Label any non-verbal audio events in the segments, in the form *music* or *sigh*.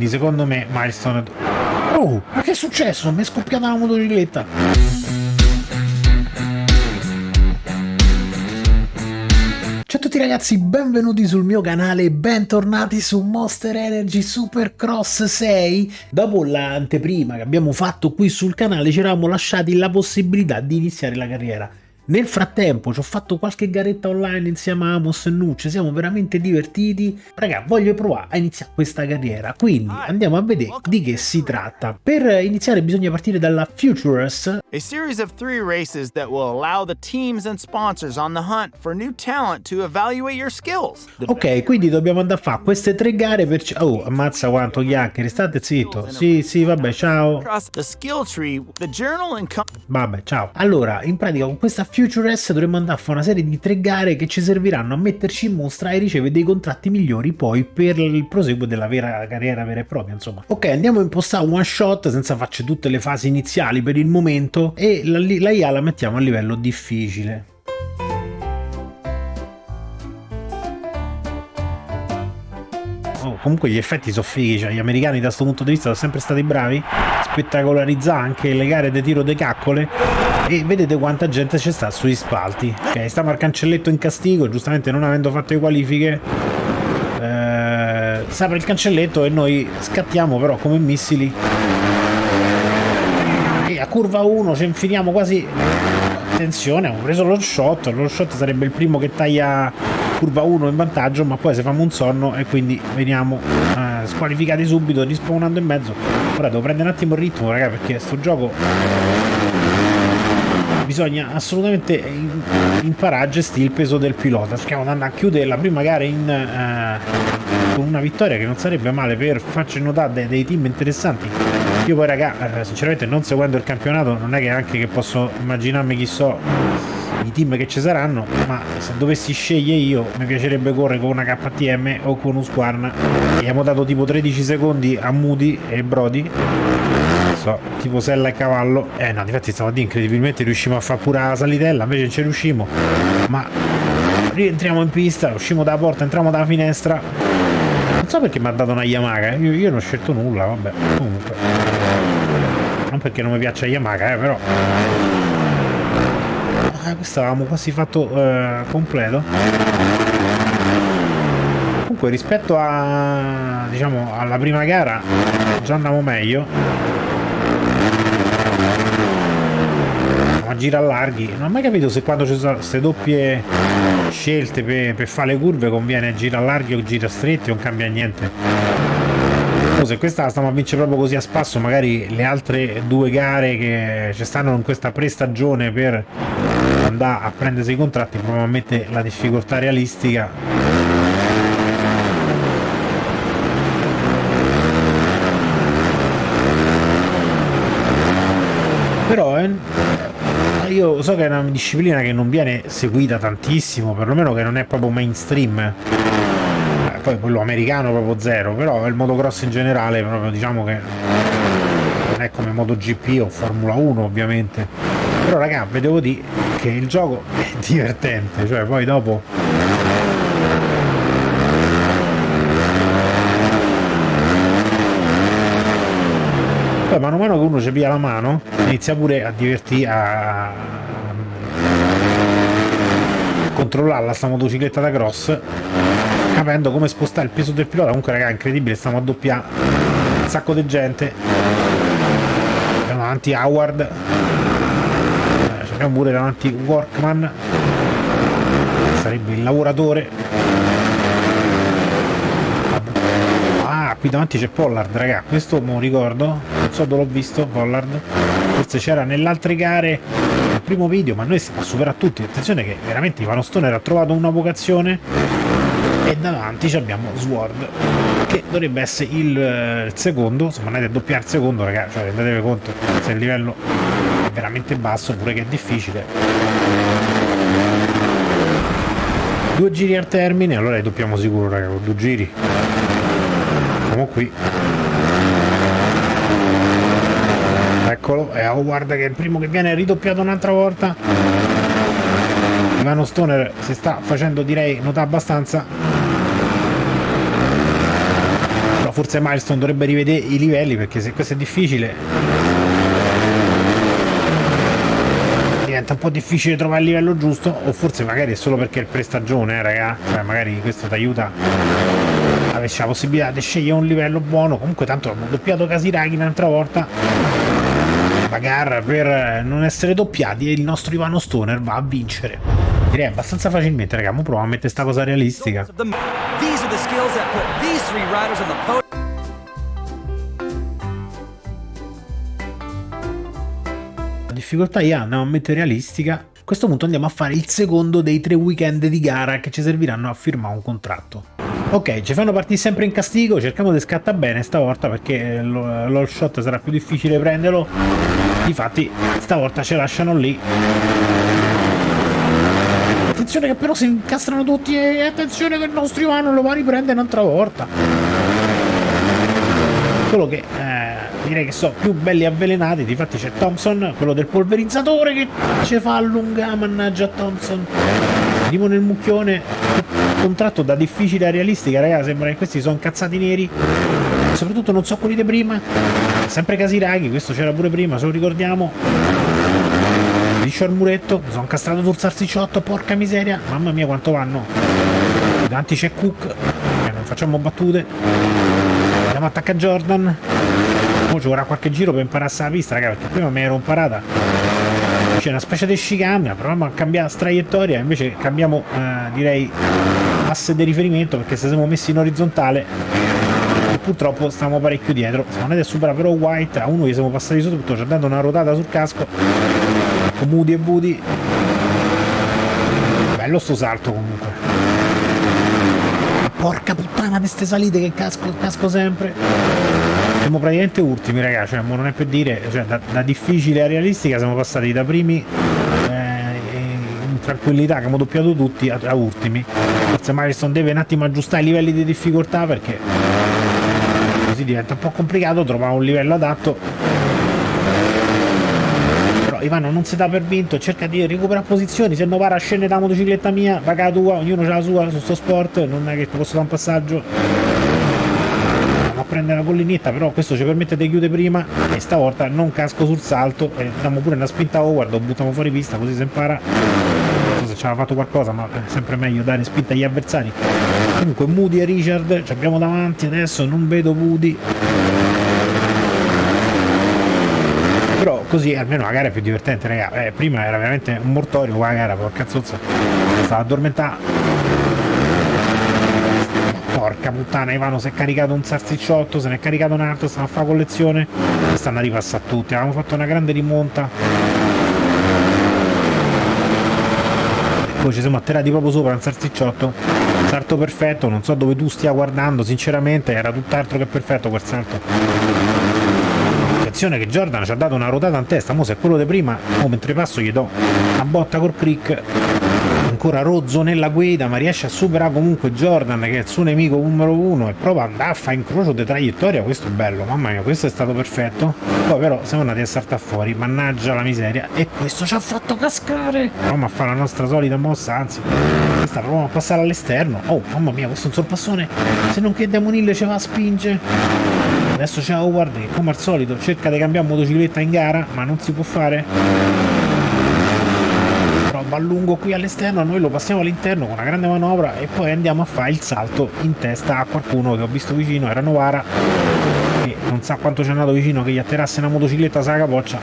quindi secondo me milestone oh ma che è successo? Mi è scoppiata la motocicletta Ciao a tutti ragazzi, benvenuti sul mio canale bentornati su Monster Energy Supercross 6. Dopo l'anteprima che abbiamo fatto qui sul canale ci eravamo lasciati la possibilità di iniziare la carriera nel frattempo ci ho fatto qualche garetta online insieme a Amos e Nucci, siamo veramente divertiti. Raga, voglio provare a iniziare questa carriera, quindi andiamo a vedere di che si tratta. Per iniziare bisogna partire dalla Futures. A series of three races that will allow the teams and sponsors on the hunt for new talent to evaluate your skills. Ok, quindi dobbiamo andare a fare queste tre gare per... Oh, ammazza quanto chiacchiere, state zitto. Sì, sì, vabbè, ciao. Vabbè, ciao. Allora, in pratica con questa Futures Future S dovremmo andare a fare una serie di tre gare che ci serviranno a metterci in mostra e ricevere dei contratti migliori poi per il proseguo della vera carriera vera e propria insomma. Ok andiamo a impostare one shot senza farci tutte le fasi iniziali per il momento e la, la IA la mettiamo a livello difficile. Oh, comunque gli effetti sono fighi, cioè gli americani da questo punto di vista sono sempre stati bravi, spettacolarizzare anche le gare di tiro de caccole e vedete quanta gente c'è sta sui spalti. Ok, stiamo al cancelletto in castigo, giustamente non avendo fatto le qualifiche, eh, sta per il cancelletto e noi scattiamo però come missili e a curva 1 ci infiliamo quasi attenzione, ho preso lo shot, lo shot sarebbe il primo che taglia curva 1 in vantaggio ma poi se famo un sonno e quindi veniamo eh, squalificati subito rispawnando in mezzo ora devo prendere un attimo il ritmo raga perché sto gioco bisogna assolutamente imparare a gestire il peso del pilota. Di andare a chiudere la prima gara in, eh, con una vittoria che non sarebbe male per farci notare dei, dei team interessanti. Io poi raga eh, sinceramente non seguendo il campionato non è che anche che posso immaginarmi chi so i team che ci saranno ma se dovessi scegliere io mi piacerebbe correre con una KTM o con un Squarn. Abbiamo dato tipo 13 secondi a Moody e Brody so, tipo sella e cavallo. Eh no infatti stamattina incredibilmente riuscimo a fare pure la salitella invece non ci riuscimo. Ma rientriamo in pista usciamo dalla porta entriamo dalla finestra. Non so perché mi ha dato una Yamaha io, io non ho scelto nulla vabbè comunque. Non perché non mi piaccia Yamaha eh, però. Eh, questo avevamo quasi fatto eh, completo. Comunque rispetto a diciamo alla prima gara già andiamo meglio a gira larghi. Non ho mai capito se quando ci sono queste doppie scelte per, per fare le curve conviene gira larghi o gira stretti non cambia niente. Se questa la stiamo a vincere proprio così a spasso magari le altre due gare che ci stanno in questa prestagione per andare a prendersi i contratti probabilmente la difficoltà realistica però eh, io so che è una disciplina che non viene seguita tantissimo perlomeno che non è proprio mainstream. Eh, poi quello americano proprio zero però il motocross in generale proprio diciamo che non è come MotoGP o Formula 1 ovviamente. Però raga vedevo di che il gioco è *laughs* divertente cioè poi dopo poi mano a mano che uno ci piglia la mano inizia pure a divertirsi a controllare la sta motocicletta da cross capendo come spostare il peso del pilota. Comunque raga è incredibile stiamo a doppiare un sacco di gente. Abbiamo davanti Howard. Eh, abbiamo pure davanti Workman. Sarebbe il lavoratore ah qui davanti c'è Pollard raga. Questo me lo ricordo. Non so dove l'ho visto Pollard. Forse c'era nelle altre gare nel primo video ma noi stiamo a superare tutti. Attenzione che veramente Ivano Stoner ha trovato una vocazione. E davanti abbiamo Sword che dovrebbe essere il, eh, il secondo. Se andate a doppiare il secondo ragazzi cioè rendetevi conto se il livello è veramente basso pure che è difficile. Due giri al termine. Allora doppiamo sicuro raga con due giri siamo qui. Eccolo e oh, guarda che è il primo che viene ridoppiato un'altra volta. Ivano Stoner si sta facendo direi notare abbastanza. Forse Milestone dovrebbe rivedere i livelli perché se questo è difficile diventa un po' difficile trovare il livello giusto o forse magari è solo perché è il prestagione eh, raga. Cioè magari questo ti aiuta avessi la possibilità di scegliere un livello buono comunque tanto abbiamo doppiato Kasiragi un'altra volta la gara per non essere doppiati e il nostro Ivano Stoner va a vincere direi abbastanza facilmente raga mo proviamo a mettere sta cosa realistica podium difficoltà io andiamo a mettere realistica. A questo punto andiamo a fare il secondo dei tre weekend di gara che ci serviranno a firmare un contratto. Ok, ci fanno partire sempre in castigo, cerchiamo di scattare bene stavolta perché l'all shot sarà più difficile prenderlo. Difatti stavolta ce lasciano lì. Attenzione che però si incastrano tutti e attenzione che il nostro Ivano lo va a riprendere un'altra volta. Solo che eh, direi che sono più belli avvelenati, difatti c'è Thompson, quello del polverizzatore che ci fa allungare, mannaggia Thompson. Andiamo nel mucchione, contratto da difficile a realistica, raga, sembra che questi sono incazzati neri, soprattutto non so quelli di prima, sempre Casiraghi, questo c'era pure prima, se lo ricordiamo. Liscio al muretto, sono incastrato sul salsicciotto, porca miseria, mamma mia quanto vanno. Davanti c'è Cook, eh, non facciamo battute. Andiamo a attaccare Jordan, Mo ci vorrà qualche giro per imparare la pista, raga, perché prima mi ero imparata. C'è una specie di chicane, proviamo a cambiare traiettoria, invece cambiamo, eh, direi, asse di riferimento, perché se siamo messi in orizzontale purtroppo stiamo parecchio dietro. Siamo andati a superare però White, a uno gli siamo passati sotto, ci ha dato una ruotata sul casco, con Moody e Woody. Bello sto salto comunque. Porca puttana di ste salite che casco, casco sempre siamo praticamente ultimi ragazzi, cioè, non è per dire, cioè, da, da, difficile a realistica siamo passati da primi eh, in tranquillità che abbiamo doppiato tutti a, a ultimi. Forse Milestone deve un attimo aggiustare i livelli di difficoltà perché così diventa un po' complicato trovare un livello adatto. Però Ivano non si dà per vinto, cerca di recuperare posizioni, se no va a scendere la motocicletta mia, paga tua, ognuno ha la sua su sto sport, non è che posso dare un passaggio prendere la collinetta però questo ci permette di chiudere prima e stavolta non casco sul salto e diamo pure una spinta over lo buttiamo fuori pista così si impara se ci aveva fatto qualcosa ma è sempre meglio dare spinta agli avversari. Comunque Moody e Richard ci abbiamo davanti adesso non vedo Moody però così almeno la gara è più divertente raga. Eh, prima era veramente un mortorio qua la gara porca zozza. Stava addormentata Porca puttana, Ivano si è caricato un salsicciotto, se ne è caricato un altro, stanno a fare collezione. Stanno a ripassare tutti. Avevamo fatto una grande rimonta. Poi ci siamo atterrati proprio sopra un salsicciotto. Salto perfetto, non so dove tu stia guardando, sinceramente era tutt'altro che perfetto quel salto. Attenzione che Jordan ci ha dato una ruotata in testa, mo se è quello di prima, oh, mentre passo gli do una botta col crick ancora rozzo nella guida ma riesce a superare comunque Jordan che è il suo nemico numero uno e prova ad andare a fare incrocio di traiettoria. Questo è bello mamma mia questo è stato perfetto. Poi però siamo andati a saltare fuori mannaggia la miseria e questo ci ha fatto cascare. Proviamo a fare la nostra solita mossa anzi questa proviamo a passare all'esterno. Oh mamma mia questo è un sorpassone se non che Demonille ci va a spingere. Adesso c'è Howard che come al solito cerca di cambiare motocicletta in gara ma non si può fare va lungo qui all'esterno, noi lo passiamo all'interno con una grande manovra e poi andiamo a fare il salto in testa a qualcuno che ho visto vicino, era Novara, che non sa quanto ci è andato vicino che gli atterrasse una motocicletta sulla capoccia.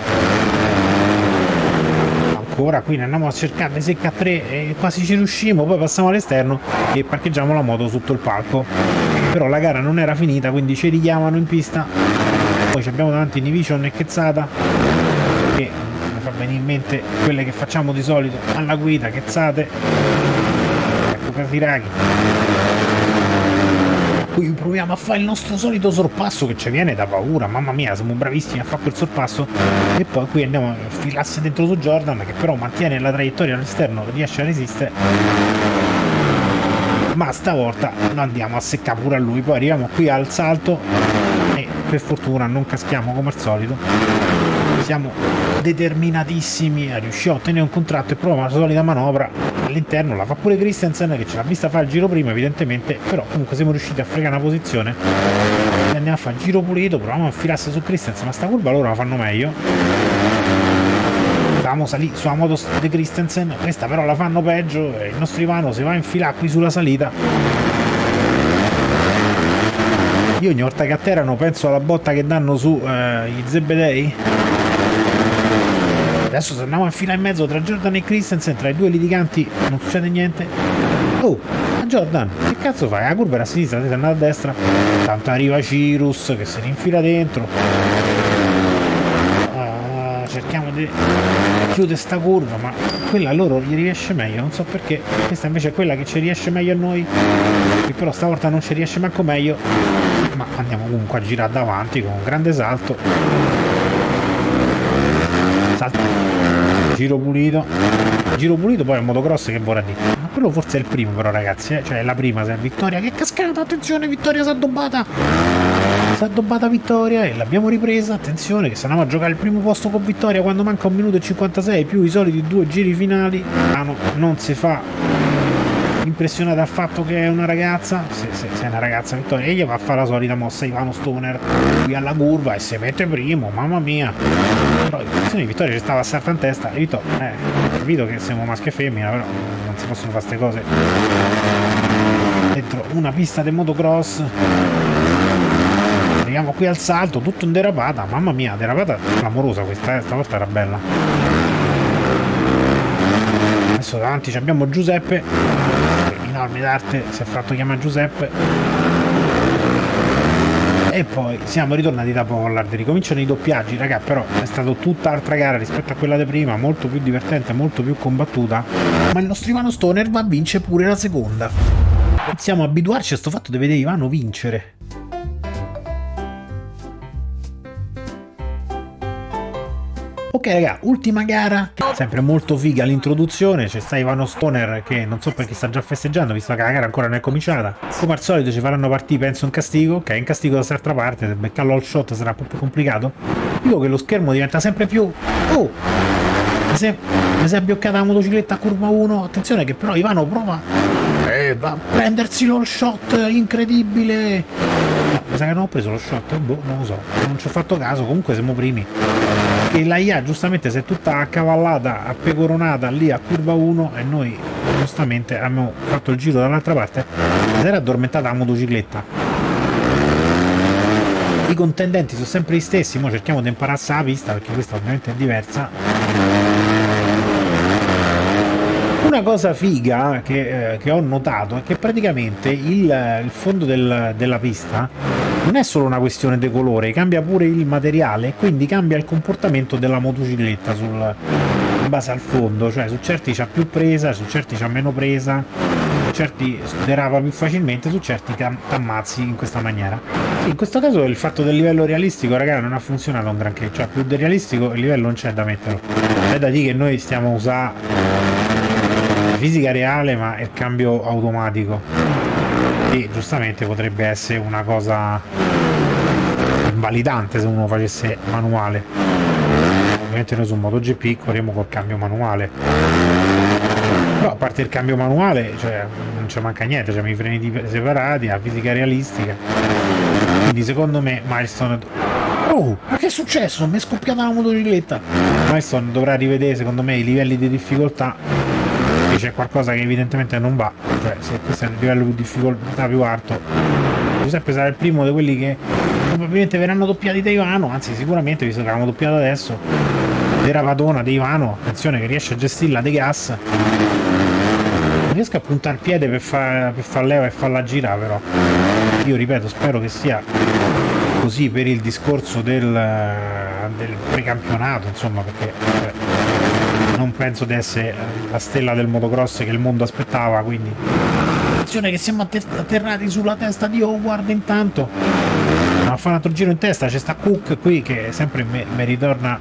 Ancora qui ne andiamo a cercare le a tre e quasi ci riusciamo, poi passiamo all'esterno e parcheggiamo la moto sotto il palco. Però la gara non era finita, quindi ci richiamano in pista. Poi abbiamo davanti Nivision e Chezzata che venire in mente quelle che facciamo di solito alla guida, chezzate, ecco Casiraghi. Qui proviamo a fare il nostro solito sorpasso che ci viene da paura, mamma mia, siamo bravissimi a fare quel sorpasso. E poi qui andiamo a filarsi dentro su Jordan che però mantiene la traiettoria all'esterno, riesce a resistere. Ma stavolta lo andiamo a seccare pure a lui. Poi arriviamo qui al salto e per fortuna non caschiamo come al solito siamo determinatissimi a riuscire a ottenere un contratto e proviamo la solita manovra all'interno. La fa pure Christensen che ce l'ha vista fare il giro prima evidentemente però comunque siamo riusciti a fregare una posizione. E andiamo a fare giro pulito proviamo a infilarsi su Christensen ma sta curva loro la fanno meglio. Stavamo salì sulla moto di Christensen questa però la fanno peggio e il nostro Ivano si va a infilare qui sulla salita. Io ogni volta che atterrano penso alla botta che danno su eh, i Zebedei adesso se andiamo a infilare in mezzo tra Jordan e Christensen tra i due litiganti non succede niente. Oh Jordan che cazzo fai? la curva era a sinistra siete andati a destra. Tanto arriva Cirus che se ne infila dentro. Uh, cerchiamo di chiudere sta curva ma quella a loro gli riesce meglio non so perché. Questa invece è quella che ci riesce meglio a noi che però stavolta non ci riesce manco meglio. Ma andiamo comunque a girare davanti con un grande salto giro pulito. Giro pulito poi è un motocross che vorrà dire ma quello forse è il primo però ragazzi eh? cioè è la prima se è vittoria che cascata attenzione vittoria si è addobbata. Si è addobbata vittoria e l'abbiamo ripresa attenzione che se andiamo a giocare il primo posto con vittoria quando manca un minuto e 56 più i soliti due giri finali ah no, non si fa impressionata dal fatto che è una ragazza. Se, se, se è una ragazza Vittoria e gli va a fare la solita mossa Ivano Stoner. Qui alla curva e si mette primo mamma mia. Però in Vittoria ci stava a salta in testa. E Vittoria eh, capito che siamo maschio e femmina però non si possono fare queste cose. Dentro una pista di motocross. Arriviamo qui al salto tutto in derapata. Mamma mia derapata clamorosa questa eh, stavolta era bella. Adesso davanti abbiamo Giuseppe armi d'arte si è fatto chiamare Giuseppe. E poi siamo ritornati da Pollard ricominciano i doppiaggi. Raga però è stata tutta altra gara rispetto a quella di prima molto più divertente molto più combattuta. Ma il nostro Ivano Stoner va a vincere pure la seconda. A abituarci a questo fatto di vedere Ivano vincere Ok raga, ultima gara, sempre molto figa l'introduzione, c'è sta Ivano Stoner che non so perché sta già festeggiando visto che la gara ancora non è cominciata. Come al solito ci faranno partire penso in castigo, ok in castigo da quest'altra parte, se beccarlo al shot sarà un po' più complicato. Dico che lo schermo diventa sempre più... Oh! Mi si è, mi si è bloccata la motocicletta a curva 1, attenzione che però Ivano prova va a prendersi lo shot incredibile. Mi sa che non ho preso lo shot boh non lo so non ci ho fatto caso comunque siamo primi. Che la IA giustamente si è tutta accavallata, appecoronata lì a curva 1 e noi giustamente abbiamo fatto il giro dall'altra parte si era addormentata la motocicletta. I contendenti sono sempre gli stessi, ora cerchiamo di impararsi la pista perché questa ovviamente è diversa una cosa figa che, eh, che, ho notato è che praticamente il, il fondo del, della pista non è solo una questione di colore, cambia pure il materiale e quindi cambia il comportamento della motocicletta sul, in base al fondo, cioè su certi c'ha più presa, su certi c'ha meno presa, su certi derapa più facilmente, su certi ti ammazzi in questa maniera. Sì, in questo caso il fatto del livello realistico, ragazzi, non ha funzionato un granché, cioè più del realistico il livello non c'è da metterlo. È da dire che noi stiamo a fisica reale ma il cambio automatico. E giustamente potrebbe essere una cosa invalidante se uno facesse manuale. Ovviamente noi su MotoGP corriamo col cambio manuale. Però a parte il cambio manuale cioè, non ci manca niente abbiamo i freni separati la fisica realistica. Quindi secondo me Milestone oh ma che è successo? mi è scoppiata la motocicletta. Milestone dovrà rivedere secondo me i livelli di difficoltà c'è qualcosa che evidentemente non va, cioè se questo è il livello di difficoltà più alto, Giuseppe sarà il primo di quelli che probabilmente verranno doppiati da Ivano, anzi sicuramente visto che l'hanno doppiato adesso, della Padona di Ivano, attenzione che riesce a gestirla dei gas, non riesco a puntare piede per far, per far leva e farla girare però, io ripeto spero che sia così per il discorso del, del precampionato, insomma perché... Non penso di essere la stella del motocross che il mondo aspettava, quindi. Attenzione che siamo atterrati sulla testa di Howard intanto. A fare un altro giro in testa c'è sta Cook qui che sempre mi, mi ritorna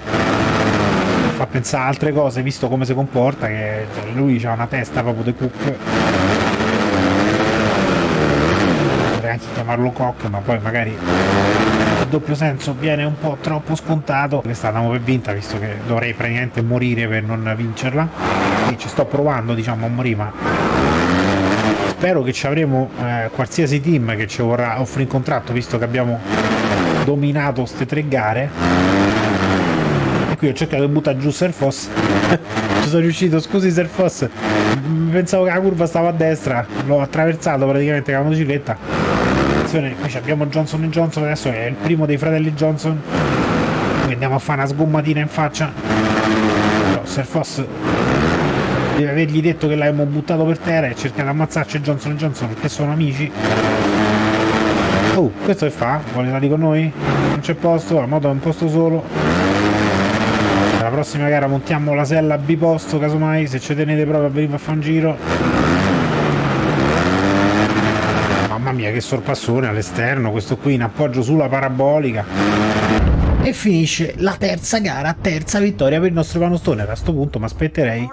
fa pensare a altre cose visto come si comporta che cioè, lui ha una testa proprio di Cook. Potrei anche chiamarlo Cock ma poi magari doppio senso viene un po' troppo scontato questa la per vinta visto che dovrei praticamente morire per non vincerla. E ci sto provando diciamo a morire ma spero che ci avremo eh, qualsiasi team che ci vorrà offrire in contratto visto che abbiamo dominato queste tre gare. E qui ho cercato di buttare giù Serfos *laughs* ci sono riuscito scusi Serfos pensavo che la curva stava a destra. L'ho attraversato praticamente con la motocicletta attenzione qui abbiamo Johnson Johnson adesso è il primo dei fratelli Johnson. Quindi andiamo a fare una sgommatina in faccia. No, Serfos deve avergli detto che l'abbiamo buttato per terra e cercare di ammazzarci Johnson Johnson perché sono amici. Oh questo che fa? vuole stare con noi? non c'è posto la moto è un posto solo. La prossima gara montiamo la sella biposto casomai se ci tenete proprio a venire a fare un giro mamma mia che sorpassone all'esterno questo qui in appoggio sulla parabolica e finisce la terza gara, terza vittoria per il nostro Vanostone. A questo punto mi aspetterei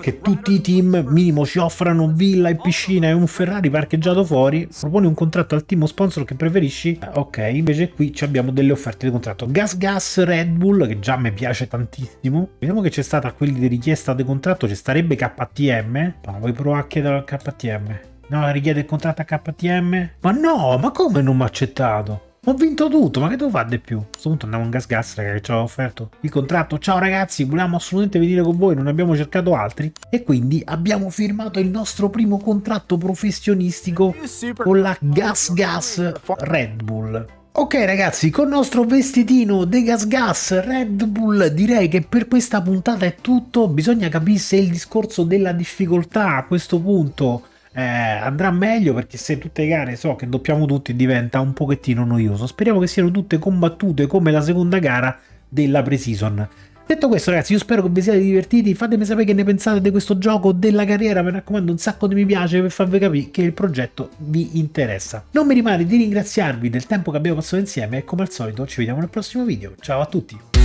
che tutti i team minimo ci offrano villa e piscina e un Ferrari parcheggiato fuori. Proponi un contratto al team sponsor che preferisci? Ok, invece qui abbiamo delle offerte di contratto. Gas Gas Red Bull, che già mi piace tantissimo. Vediamo che c'è stata quelli di richiesta di contratto, ci starebbe KTM. Ma vuoi provare a chiedere al KTM? No, richiede il contratto a KTM? Ma no, ma come non mi ha accettato? Ho vinto tutto, ma che devo fare di più? A questo punto andiamo in gas gas, raga, che ci aveva offerto il contratto. Ciao ragazzi, volevamo assolutamente venire con voi, non abbiamo cercato altri. E quindi abbiamo firmato il nostro primo contratto professionistico con la Gas Gas Red Bull. Ok ragazzi, con il nostro vestitino De Gas Gas Red Bull direi che per questa puntata è tutto. Bisogna capire se il discorso della difficoltà a questo punto eh, andrà meglio perché se tutte le gare so che doppiamo tutti diventa un pochettino noioso. Speriamo che siano tutte combattute come la seconda gara della pre-season. Detto questo ragazzi io spero che vi siate divertiti, fatemi sapere che ne pensate di questo gioco, della carriera, mi raccomando un sacco di mi piace per farvi capire che il progetto vi interessa. Non mi rimane di ringraziarvi del tempo che abbiamo passato insieme e come al solito ci vediamo nel prossimo video, ciao a tutti!